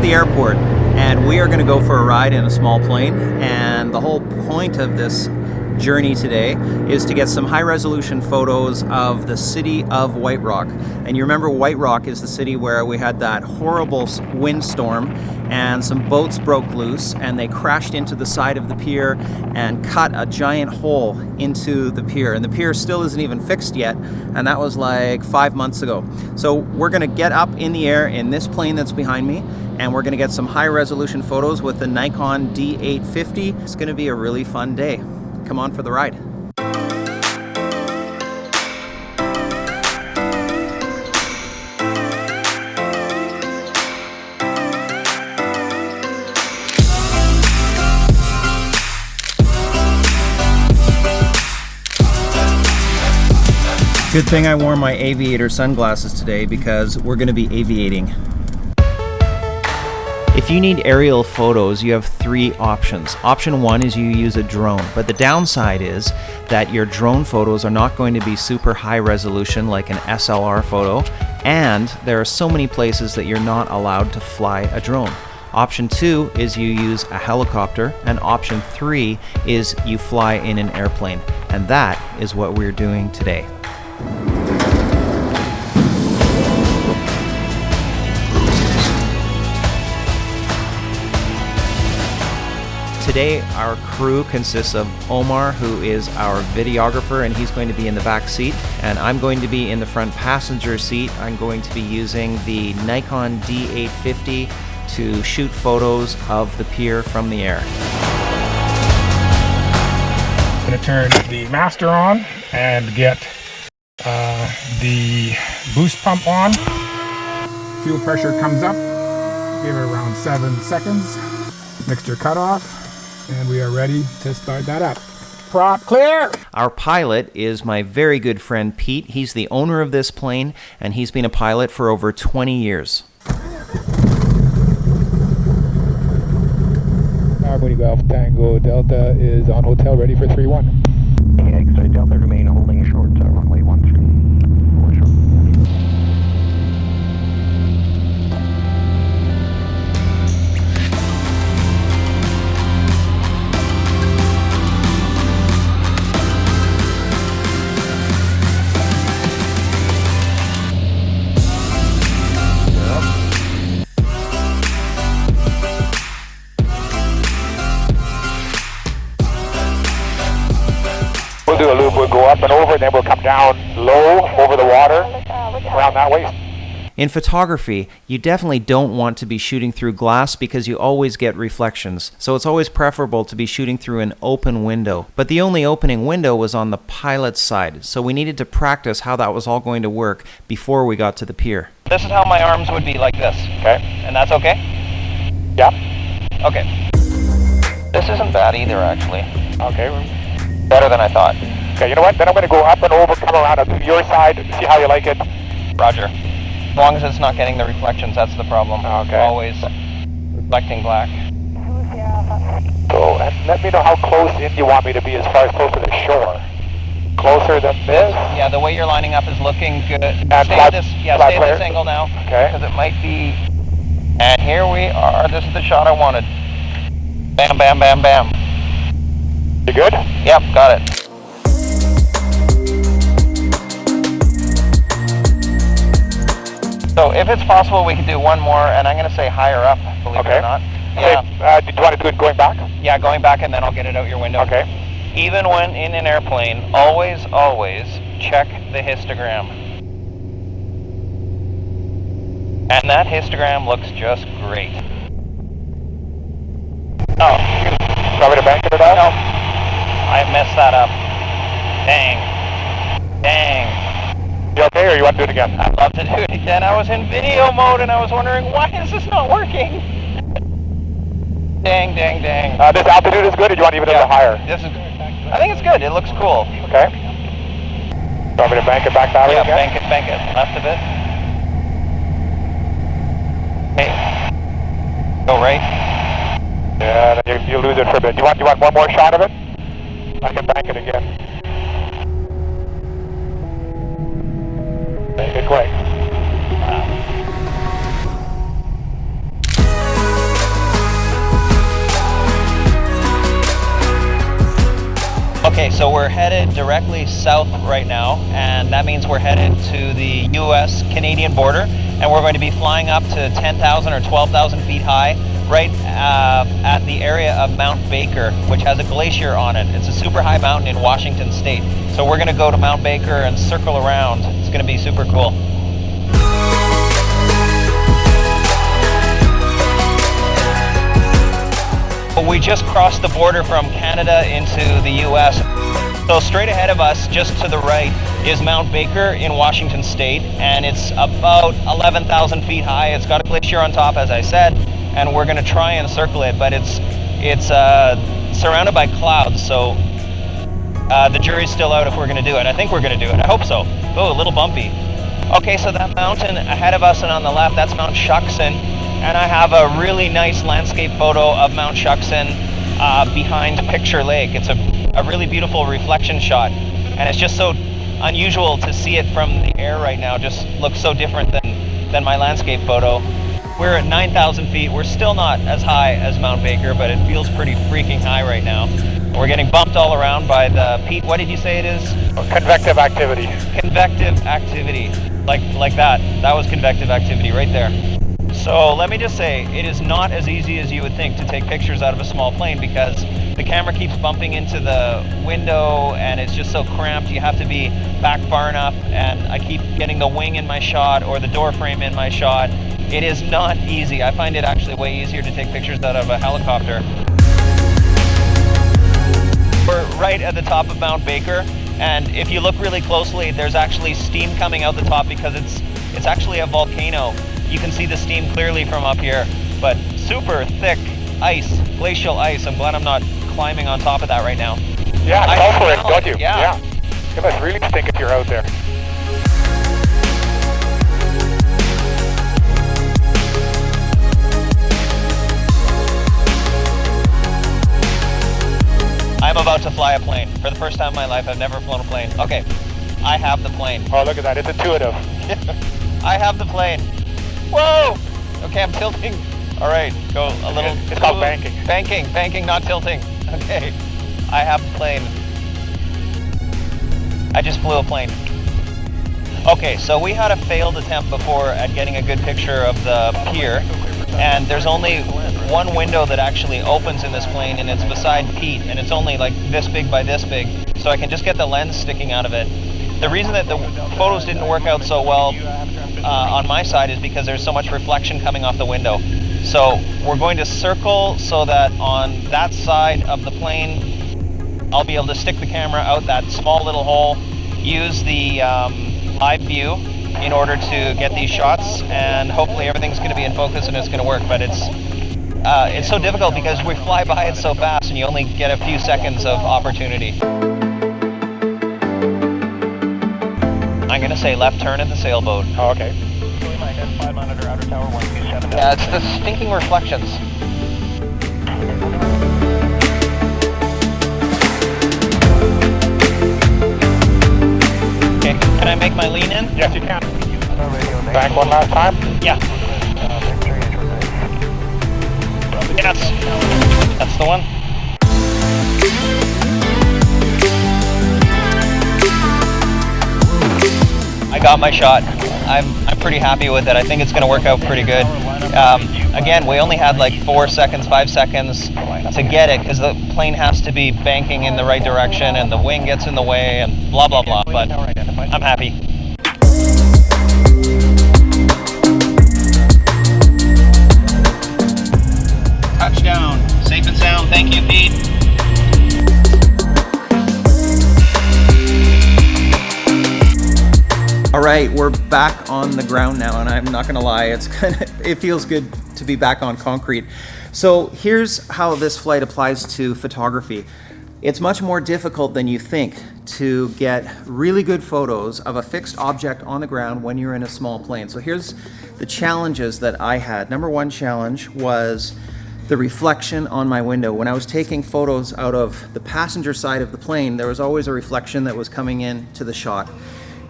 At the airport and we are going to go for a ride in a small plane and the whole point of this journey today is to get some high resolution photos of the city of White Rock. And you remember White Rock is the city where we had that horrible windstorm and some boats broke loose and they crashed into the side of the pier and cut a giant hole into the pier. And the pier still isn't even fixed yet and that was like five months ago. So we're gonna get up in the air in this plane that's behind me and we're gonna get some high resolution photos with the Nikon D850. It's gonna be a really fun day. Come on for the ride. Good thing I wore my aviator sunglasses today because we're to be aviating. If you need aerial photos, you have three options. Option one is you use a drone, but the downside is that your drone photos are not going to be super high resolution like an SLR photo, and there are so many places that you're not allowed to fly a drone. Option two is you use a helicopter, and option three is you fly in an airplane, and that is what we're doing today. Today our crew consists of Omar who is our videographer and he's going to be in the back seat and I'm going to be in the front passenger seat. I'm going to be using the Nikon D850 to shoot photos of the pier from the air. I'm going to turn the master on and get uh, the boost pump on. Fuel pressure comes up. Give it around seven seconds. Mixture cutoff and we are ready to start that up. Prop clear! Our pilot is my very good friend Pete. He's the owner of this plane, and he's been a pilot for over 20 years. Harmony Golf Tango Delta is on hotel ready for 3-1. Yeah, Delta remain holding short, uh, do a loop. We'll go up and over, and then we'll come down low over the water around that way. In photography, you definitely don't want to be shooting through glass because you always get reflections, so it's always preferable to be shooting through an open window. But the only opening window was on the pilot's side, so we needed to practice how that was all going to work before we got to the pier. This is how my arms would be like this. Okay. And that's okay? Yeah. Okay. This isn't bad either, actually. Okay better than I thought. Okay, you know what? Then I'm going to go up and over, come around to your side, see how you like it. Roger. As long as it's not getting the reflections, that's the problem. Okay. Always reflecting black. So, and let me know how close in you want me to be as far as close to the shore. Closer than this? Yeah, the way you're lining up is looking good. And stay flat, at this, yeah, stay at this angle now. Okay. Because it might be. And here we are. This is the shot I wanted. Bam, bam, bam, bam. You good? Yep, got it. So if it's possible, we can do one more, and I'm going to say higher up, believe okay. it or not. Okay. Yeah. Uh, do you want to do it going back? Yeah, going back, and then I'll get it out your window. Okay. Even when in an airplane, always, always check the histogram. And that histogram looks just great. Oh. Want me to bank it at all? No. I messed that up. Dang. Dang. You okay, or you want to do it again? I'd love to do it again. I was in video mode and I was wondering, why is this not working? dang, dang, dang. Uh, this altitude is good, or do you want to even yeah, higher? This is good. I think it's good. It looks cool. Okay. You want me to bank it back that way yeah, again? bank it, bank it. Left a bit. Okay. Go right. Yeah, you, you lose it for a bit. Do you want, do you want one more shot of it? I can back it again. Make it quick. Okay, so we're headed directly south right now, and that means we're headed to the U.S.-Canadian border, and we're going to be flying up to 10,000 or 12,000 feet high right uh, at the area of Mount Baker, which has a glacier on it. It's a super high mountain in Washington state. So we're going to go to Mount Baker and circle around. It's going to be super cool. We just crossed the border from Canada into the US. So straight ahead of us, just to the right, is Mount Baker in Washington State, and it's about 11,000 feet high. It's got a glacier on top, as I said, and we're going to try and circle it, but it's it's uh, surrounded by clouds, so uh, the jury's still out if we're going to do it. I think we're going to do it. I hope so. Oh, a little bumpy. Okay, so that mountain ahead of us and on the left, that's Mount Shuksan and I have a really nice landscape photo of Mount Shuksan uh, behind Picture Lake. It's a, a really beautiful reflection shot, and it's just so unusual to see it from the air right now. Just looks so different than, than my landscape photo. We're at 9,000 feet. We're still not as high as Mount Baker, but it feels pretty freaking high right now. We're getting bumped all around by the, Pete, what did you say it is? Convective activity. Convective activity. Like, like that. That was convective activity right there. So let me just say, it is not as easy as you would think to take pictures out of a small plane because the camera keeps bumping into the window and it's just so cramped. You have to be back far enough and I keep getting the wing in my shot or the door frame in my shot. It is not easy. I find it actually way easier to take pictures out of a helicopter. We're right at the top of Mount Baker and if you look really closely, there's actually steam coming out the top because it's it's actually a volcano you can see the steam clearly from up here, but super thick ice, glacial ice. I'm glad I'm not climbing on top of that right now. Yeah, I go for it, don't you? yeah. It must really stink if you're out there. I'm about to fly a plane. For the first time in my life, I've never flown a plane. Okay, I have the plane. Oh, look at that. It's intuitive. I have the plane. Whoa! Okay, I'm tilting. All right, go a little. It's called banking. Banking, banking, not tilting. Okay, I have the plane. I just flew a plane. Okay, so we had a failed attempt before at getting a good picture of the pier, and there's only one window that actually opens in this plane, and it's beside Pete, and it's only like this big by this big, so I can just get the lens sticking out of it. The reason that the photos didn't work out so well uh, on my side is because there's so much reflection coming off the window. So we're going to circle so that on that side of the plane, I'll be able to stick the camera out that small little hole, use the um, live view in order to get these shots, and hopefully everything's going to be in focus and it's going to work. But it's uh, it's so difficult because we fly by it so fast, and you only get a few seconds of opportunity. I'm going to say left turn at the sailboat. Oh, okay. Yeah, it's the stinking reflections. Okay, can I make my lean in? Yes, you can. Back one last time. Yeah. Yes. That's the one. I got my shot. I'm, I'm pretty happy with it. I think it's going to work out pretty good. Um, again, we only had like four seconds, five seconds to get it because the plane has to be banking in the right direction and the wing gets in the way and blah, blah, blah. But I'm happy. All right, we're back on the ground now, and I'm not gonna lie, it's kind of it feels good to be back on concrete. So here's how this flight applies to photography. It's much more difficult than you think to get really good photos of a fixed object on the ground when you're in a small plane. So here's the challenges that I had. Number one challenge was the reflection on my window. When I was taking photos out of the passenger side of the plane, there was always a reflection that was coming in to the shot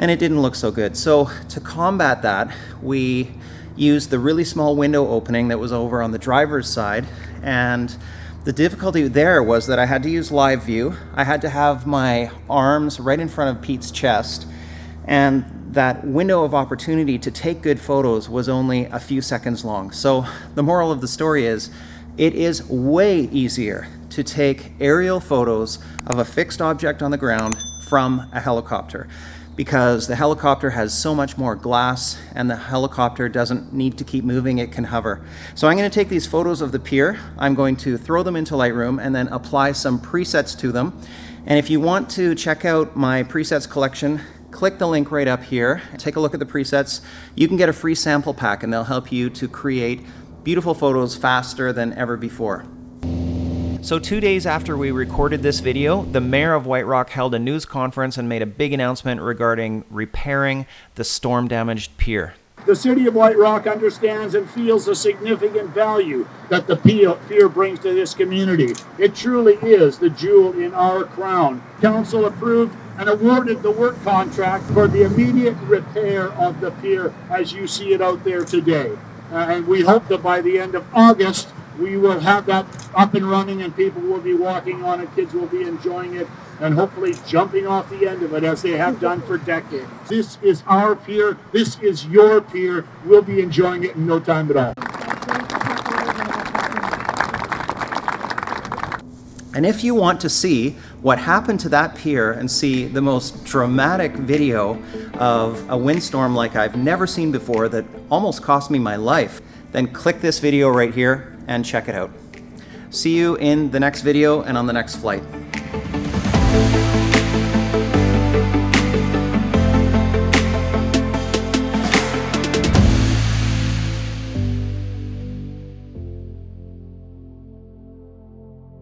and it didn't look so good. So to combat that, we used the really small window opening that was over on the driver's side and The difficulty there was that I had to use live view. I had to have my arms right in front of Pete's chest, and that window of opportunity to take good photos was only a few seconds long. So the moral of the story is it is way easier to take aerial photos of a fixed object on the ground from a helicopter because the helicopter has so much more glass and the helicopter doesn't need to keep moving, it can hover. So I'm gonna take these photos of the pier, I'm going to throw them into Lightroom and then apply some presets to them. And if you want to check out my presets collection, click the link right up here, take a look at the presets. You can get a free sample pack and they'll help you to create beautiful photos faster than ever before. So two days after we recorded this video, the mayor of White Rock held a news conference and made a big announcement regarding repairing the storm-damaged pier. The city of White Rock understands and feels the significant value that the pier brings to this community. It truly is the jewel in our crown. Council approved and awarded the work contract for the immediate repair of the pier as you see it out there today. Uh, and we hope that by the end of August, we will have that up and running and people will be walking on it, kids will be enjoying it, and hopefully jumping off the end of it as they have done for decades. This is our pier, this is your pier, we'll be enjoying it in no time at all. And if you want to see what happened to that pier and see the most dramatic video of a windstorm like I've never seen before that almost cost me my life, then click this video right here and check it out. See you in the next video and on the next flight.